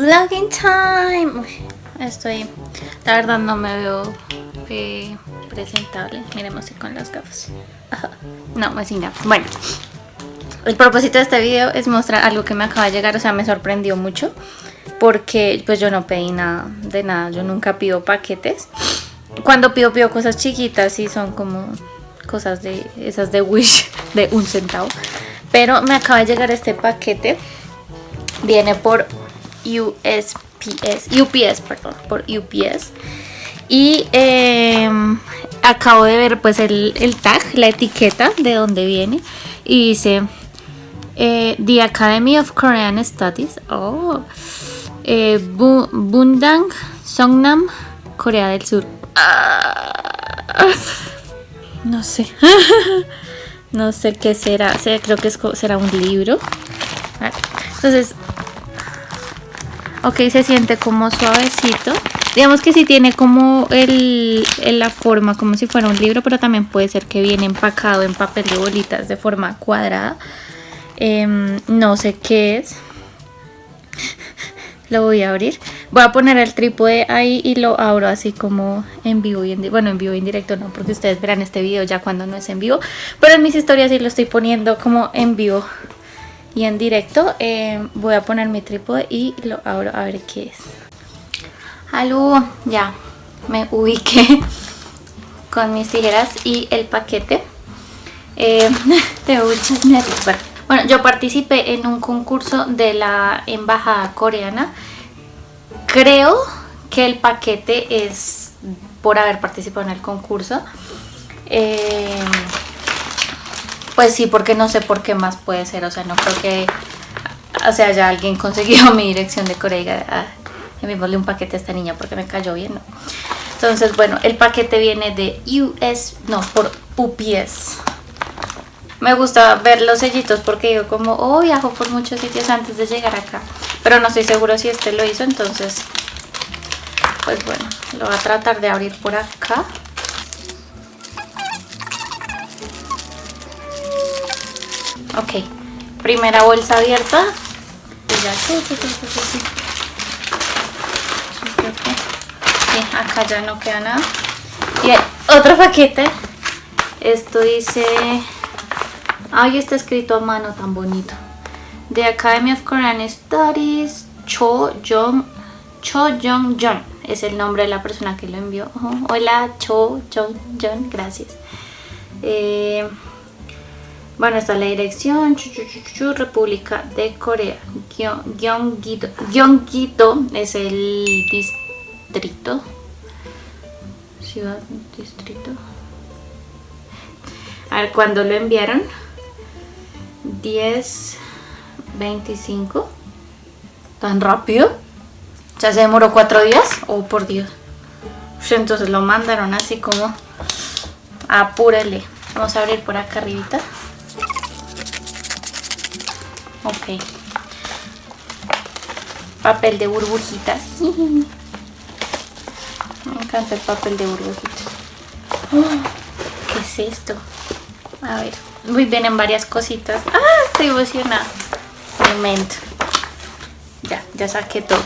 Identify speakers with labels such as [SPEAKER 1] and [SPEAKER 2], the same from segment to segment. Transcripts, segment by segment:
[SPEAKER 1] Vlogging time. Estoy, la verdad no me veo presentable. Miremos si con las gafas. No, me sin gafas. Bueno, el propósito de este video es mostrar algo que me acaba de llegar, o sea, me sorprendió mucho. Porque pues yo no pedí nada de nada, yo nunca pido paquetes. Cuando pido, pido cosas chiquitas y son como cosas de esas de Wish de un centavo. Pero me acaba de llegar este paquete. Viene por USPS, UPS, perdón, por UPS. Y em, acabo de ver pues el, el, tag, la etiqueta de dónde viene. Y dice eh, The Academy of Korean Studies. Oh. Eh, Bu Bundang, Songnam, Corea del Sur. Ah. No sé. no sé qué será. Creo que será un libro. Entonces, ok, se siente como suavecito. Digamos que sí tiene como el, la forma como si fuera un libro, pero también puede ser que viene empacado en papel de bolitas de forma cuadrada. Em, no sé qué es lo voy a abrir. Voy a poner el trípode ahí y lo abro así como en vivo y en bueno en vivo y en directo no, porque ustedes verán este video ya cuando no es en vivo. Pero en mis historias sí lo estoy poniendo como en vivo y en directo. Eh, voy a poner mi trípode y lo abro a ver qué es. Aló, ya me ubiqué con mis tijeras y el paquete. Eh, tengo muchos nervios. Bueno, yo participé en un concurso de la embajada coreana. Creo que el paquete es por haber participado en el concurso. Eh, pues sí, porque no sé por qué más puede ser. O sea, no creo que o sea, ya alguien consiguió mi dirección de Corea y ah, enviémosle un paquete a esta niña porque me cayó bien, ¿no? Entonces, bueno, el paquete viene de US, no, por UPS me gusta ver los sellitos porque digo como, oh, viajo por muchos sitios antes de llegar acá. Pero no estoy seguro si este lo hizo, entonces, pues bueno, lo voy a tratar de abrir por acá. Ok, primera bolsa abierta. Sí, acá ya no queda nada. Y otro paquete. Esto dice Ahí está escrito a mano tan bonito. The Academy of Korean Studies, Cho Jong, Cho Jong Jong. Es el nombre de la persona que lo envió. hola, Cho Jong Jong, gracias. Eh, bueno, está la dirección, República de Corea. Gyeonggito. Gyeonggito es el distrito. Ciudad, distrito. A ver, ¿cuándo lo enviaron? 10, 25. ¿Tan rápido? ¿Ya se demoró cuatro días? Oh, por Dios. Entonces lo mandaron así como... Apúrele. Vamos a abrir por acá arribita. Ok. Papel de burbujitas. Me encanta el papel de burbujitas. ¿Qué es esto? A ver. Muy bien en varias cositas. ¡Ah! Estoy emocionada. Momento. Ya, ya saqué todo.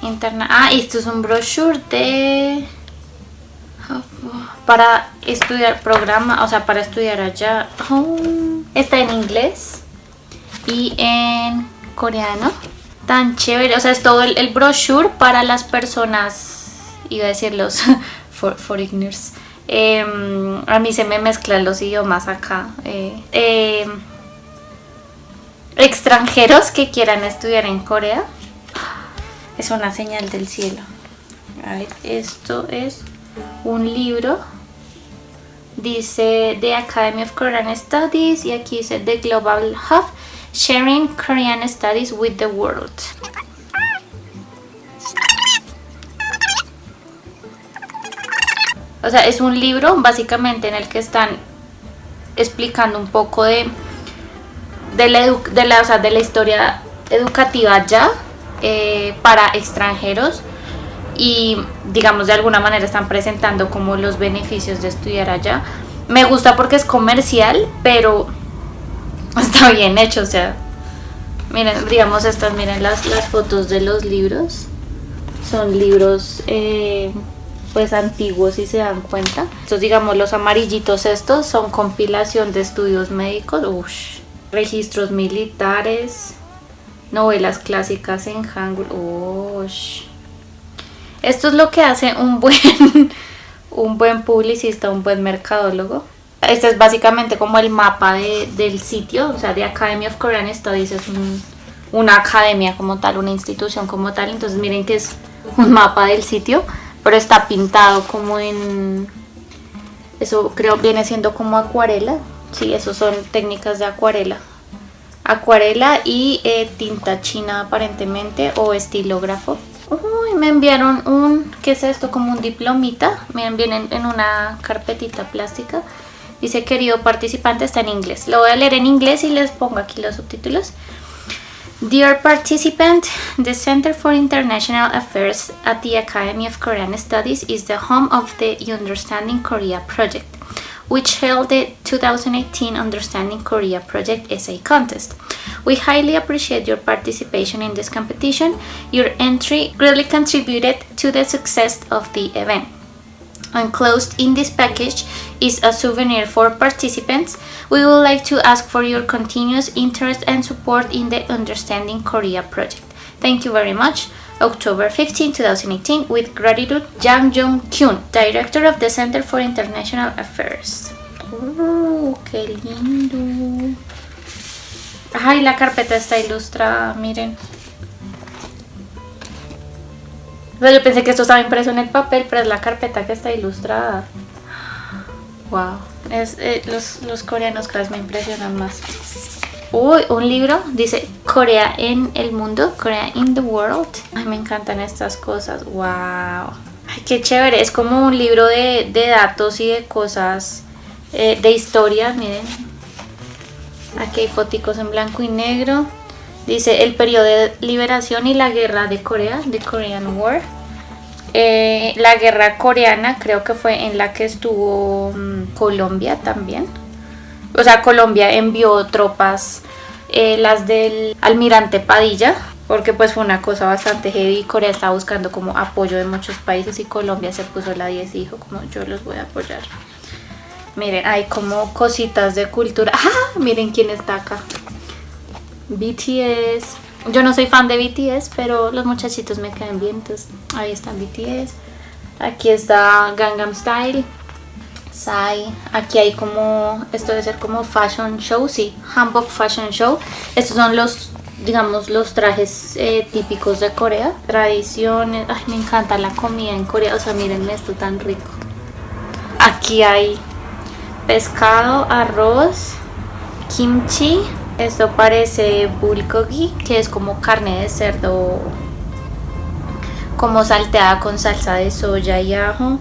[SPEAKER 1] Interna. Ah, esto es un brochure de... Para estudiar programa, o sea, para estudiar allá. Oh, está en inglés y en coreano. Tan chévere, o sea, es todo el, brochure para las personas, iba a decir los for, foreigners, Em, a mí se me mezclan los idiomas acá. Eh, em, extranjeros que quieran estudiar en Corea. Es una señal del cielo. A ver, esto es un libro. Dice The Academy of Korean Studies y aquí dice The Global Hub Sharing Korean Studies with the World. O sea, es un libro básicamente en el que están explicando un poco de, de, la, de, la, de la historia educativa ya eh, para extranjeros y digamos de alguna manera están presentando como los beneficios de estudiar allá. Me gusta porque es comercial, pero está bien hecho, o sea, Miren, digamos estas, miren las, las fotos de los libros. Son libros eh, pues antiguos si se dan cuenta. Estos digamos los amarillitos estos son compilación de estudios médicos, Ush. registros militares, novelas clásicas en hangul. Ush. Esto es lo que hace un buen, un buen publicista, un buen mercadólogo. Este es básicamente como el mapa del sitio, o sea, de Academy of Korean Studies es una academia como tal, una institución como tal. Entonces miren que es un mapa del sitio pero está pintado como en... Eso creo viene siendo como acuarela. Sí, eso son técnicas de acuarela. Acuarela y eh, tinta china aparentemente o estilógrafo. Uy, me enviaron un, ¿qué es esto? Como un diplomita. Miren, vienen en una carpetita plástica. Dice, querido participante, está en inglés. Lo voy a leer en inglés y les pongo aquí los subtítulos. Dear participant, the Center for International Affairs at the Academy of Korean Studies is the home of the Understanding Korea project, which held the 2018 Understanding Korea Project Essay Contest. We highly appreciate your participation in this competition. Your entry greatly contributed to the success of the event. Enclosed in this package is a souvenir for participants. We would like to ask for your continuous interest and support in the Understanding Korea project. Thank you very much. October 15, 2018, with gratitude, Jang Jong Kyun, Director of the Center for International Affairs. ¡Oh, qué lindo! Ay, la carpeta está ilustrada, miren. Yo pensé que esto estaba impreso en el papel, pero es la carpeta que está ilustrada. Wow. Es, eh, los, los coreanos cada vez me impresionan más. Uy, un libro, dice Corea en el mundo, Corea in the world. Ay, me encantan estas cosas, wow. Ay, qué chévere, es como un libro de, datos y de cosas, eh, de historia, miren. Aquí hay fotos en blanco y negro. Dice el periodo de liberación y la guerra de Corea, The Korean War. Eh, la guerra coreana creo que fue en la que estuvo mm, Colombia también. O sea, Colombia envió tropas, eh, las del almirante Padilla, porque pues fue una cosa bastante heavy. Corea estaba buscando como apoyo de muchos países y Colombia se puso la 10 y dijo como yo los voy a apoyar. Miren, hay como cositas de cultura. ¡Ah! Miren quién está acá. BTS. Yo no soy fan de BTS, pero los muchachitos me caen bien, entonces ahí están BTS. Aquí está Gangnam Style, Psy. Aquí hay como, esto debe ser como fashion show, sí, Hanbok Fashion Show. Estos son los, digamos, los trajes eh, típicos de Corea. Tradiciones, ay, me encanta la comida en Corea, o sea, miren esto tan rico. Aquí hay pescado, arroz, kimchi, esto parece bulgogi, que es como carne de cerdo como salteada con salsa de soya y ajo.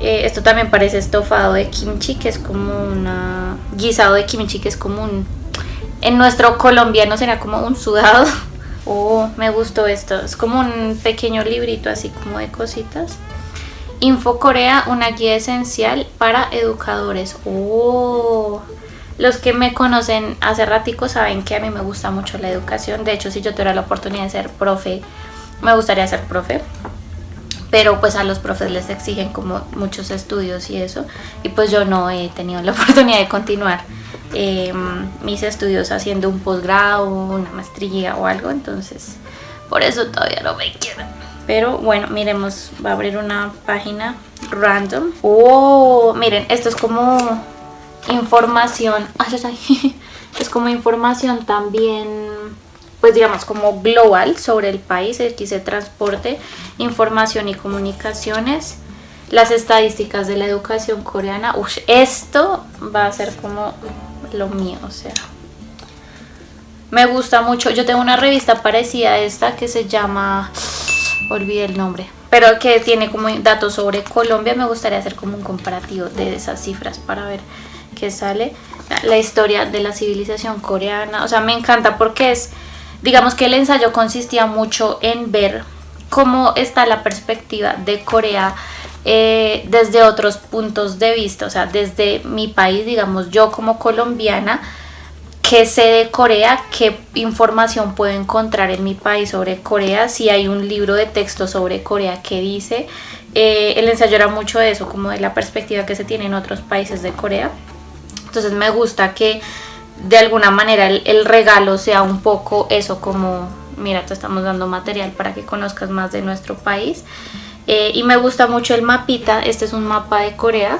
[SPEAKER 1] Eh, esto también parece estofado de kimchi, que es como una guisado de kimchi, que es como un en nuestro colombiano será como un sudado. Oh, me gustó esto. Es como un pequeño librito así como de cositas. Info Corea, una guía esencial para educadores. Oh, los que me conocen hace ratico saben que a mí me gusta mucho la educación. De hecho, si yo tuviera la oportunidad de ser profe, me gustaría ser profe. Pero pues a los profes les exigen como muchos estudios y eso. Y pues yo no he tenido la oportunidad de continuar em, mis estudios haciendo un posgrado, una maestría o algo. Entonces, por eso todavía no me queda. Pero bueno, miremos, va a abrir una página random. Oh, miren, esto es como información, es como información también, pues digamos como global sobre el país, aquí se transporte, información y comunicaciones, las estadísticas de la educación coreana, esto va a ser como lo mío, o sea, me gusta mucho, yo tengo una revista parecida a esta que se llama, olvidé el nombre, pero que tiene como datos sobre Colombia, me gustaría hacer como un comparativo de esas cifras para ver que sale la historia de la civilización coreana. O sea, me encanta porque es, digamos que el ensayo consistía mucho en ver cómo está la perspectiva de Corea eh, desde otros puntos de vista, o sea, desde mi país, digamos, yo como colombiana, qué sé de Corea, qué información puedo encontrar en mi país sobre Corea, si hay un libro de texto sobre Corea que dice. Eh, el ensayo era mucho de eso, como de la perspectiva que se tiene en otros países de Corea. Entonces me gusta que de alguna manera el, regalo sea un poco eso, como mira, te estamos dando material para que conozcas más de nuestro país. Eh, y me gusta mucho el mapita, este es un mapa de Corea,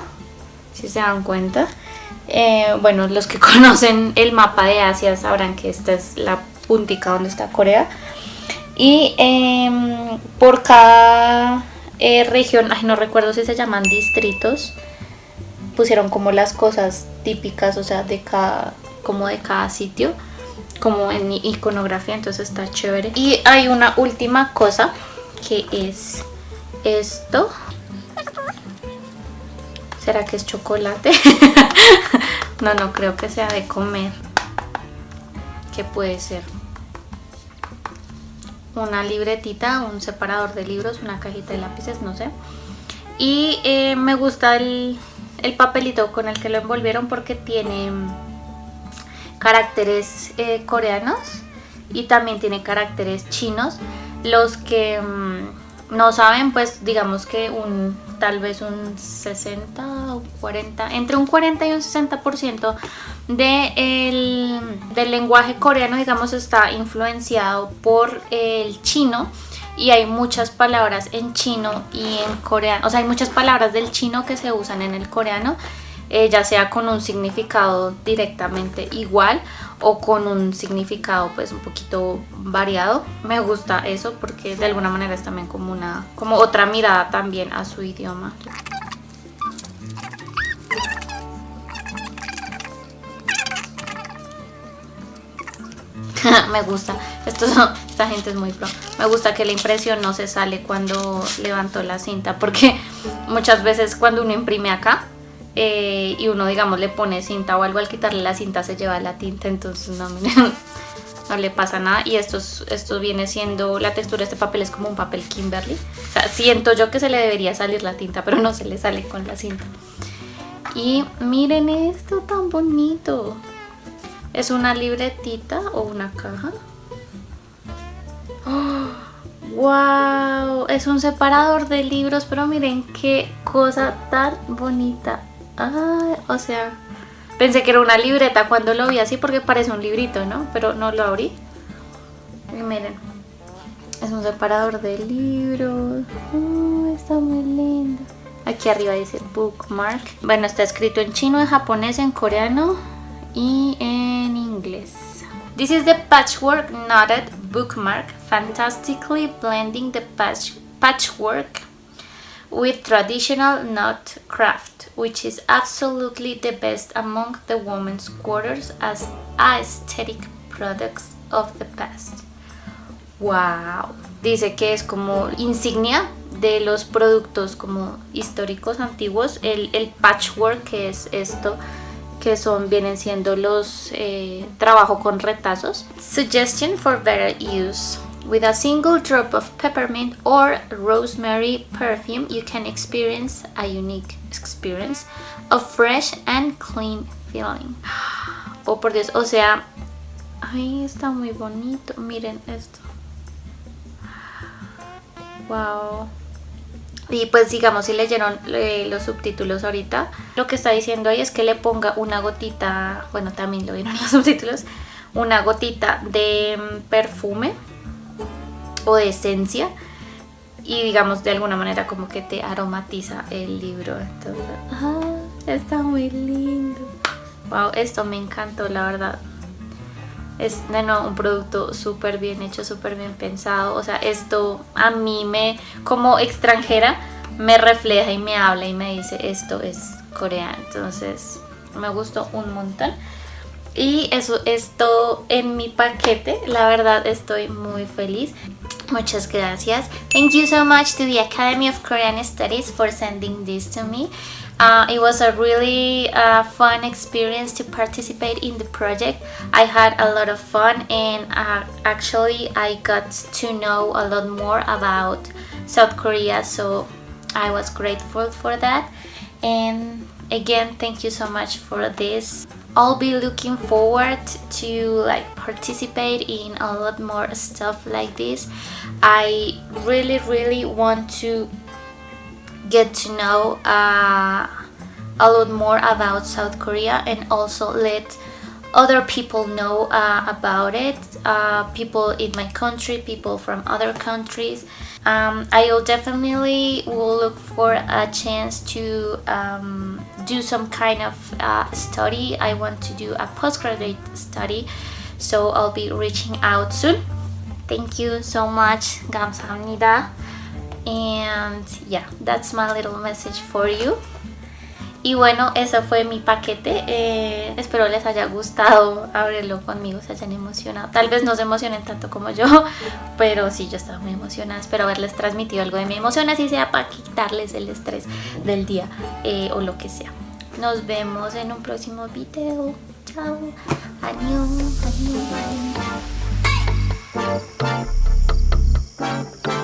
[SPEAKER 1] si se dan cuenta. Eh, bueno, los que conocen el mapa de Asia sabrán que esta es la puntica donde está Corea. Y em, por cada eh, región, ay, no recuerdo si se llaman distritos, pusieron como las cosas típicas, o sea, de cada, como de cada sitio, como en iconografía, entonces está chévere. Y hay una última cosa que es esto. ¿Será que es chocolate? no, no creo que sea de comer. ¿Qué puede ser? Una libretita, un separador de libros, una cajita de lápices, no sé. Y eh, me gusta el, papelito con el que lo envolvieron porque tiene caracteres eh, coreanos y también tiene caracteres chinos. Los que mm, no saben, pues digamos que un tal vez un 60 o 40, entre un 40 y un 60% de el, del lenguaje coreano, digamos, está influenciado por el chino y hay muchas palabras en chino y en coreano, o sea, hay muchas palabras del chino que se usan en el coreano, eh, ya sea con un significado directamente igual o con un significado pues un poquito variado. Me gusta eso porque de alguna manera es también como una como otra mirada también a su idioma. me gusta. Esto, esta gente es muy pro. Me gusta que la impresión no se sale cuando levanto la cinta porque muchas veces cuando uno imprime acá eh, y uno digamos le pone cinta o algo al quitarle la cinta se lleva la tinta entonces no, no le pasa nada. Y esto, esto viene siendo la textura de este papel es como un papel Kimberly. O sea, siento yo que se le debería salir la tinta pero no se le sale con la cinta. Y miren esto tan bonito. Es una libretita o una caja ¡Wow! Es un separador de libros, pero miren qué cosa tan bonita. Ah, o sea, pensé que era una libreta cuando lo vi así porque parece un librito, ¿no? Pero no lo abrí. Miren, es un separador de libros. Oh, está muy lindo. Aquí arriba dice bookmark. Bueno, está escrito en chino, en japonés, en coreano y en inglés. This is the patchwork knotted bookmark, fantastically blending the patch patchwork with traditional knot craft, which is absolutely the best among the women's quarters as aesthetic products of the past. Wow. Dice que es como insignia de los productos como históricos antiguos, el, el patchwork que es esto que son vienen siendo los eh, trabajo con retazos. Suggestion for better use. With a single drop of peppermint or rosemary perfume, you can experience a unique experience of fresh and clean feeling. Oh, por Dios, o sea, ay, está muy bonito. Miren esto. Wow. Y pues digamos, si leyeron eh, los subtítulos ahorita, lo que está diciendo ahí es que le ponga una gotita, bueno, también lo vieron los subtítulos, una gotita de mm, perfume o de esencia y digamos de alguna manera como que te aromatiza el libro. Entonces, ah, está muy lindo. Wow, esto me encantó, la verdad. Es de nuevo un producto súper bien hecho, súper bien pensado. O sea, esto a mí me, como extranjera, me refleja y me habla y me dice esto es coreano. Entonces me gustó un montón. Y eso es todo en mi paquete. La verdad estoy muy feliz. Muchas gracias. Thank you so much to the Academy of Korean Studies for sending this to me. Uh, it was a really uh, fun experience to participate in the project. I had a lot of fun and uh, actually I got to know a lot more about South Korea so I was grateful for that and again thank you so much for this I'll be looking forward to like participate in a lot more stuff like this. I really really want to get to know uh, a lot more about South Korea and also let other people know uh, about it uh, people in my country people from other countries um, I will definitely will look for a chance to um, do some kind of uh, study I want to do a postgraduate study so I'll be reaching out soon thank you so much 감사합니다 and yeah that's my little message for you Y bueno, eso fue mi paquete. Eh, espero les haya gustado abrirlo conmigo, se hayan emocionado. Tal vez no se emocionen tanto como yo, pero sí, yo estaba muy emocionada. Espero haberles transmitido algo de mi emoción, así sea para quitarles el estrés del día eh, o lo que sea. Nos vemos en un próximo video. Chao. Adiós. Adiós.